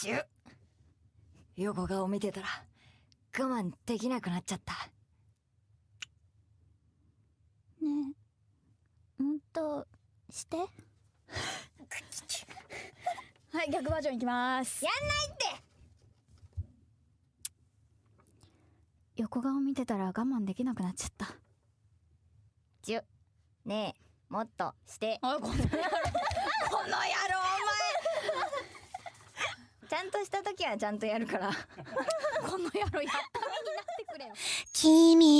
ちゅ横顔見てたら我慢できなくなっちゃった。ねえ。もっとして。はい逆バージョンいきます。やんないって！横顔見てたら我慢できなくなっちゃった。ちゅ。ねえ。もっとして。あこの野郎この野郎ちゃんとした時はちゃんとやるから。この野郎やった目になってくれよ。君と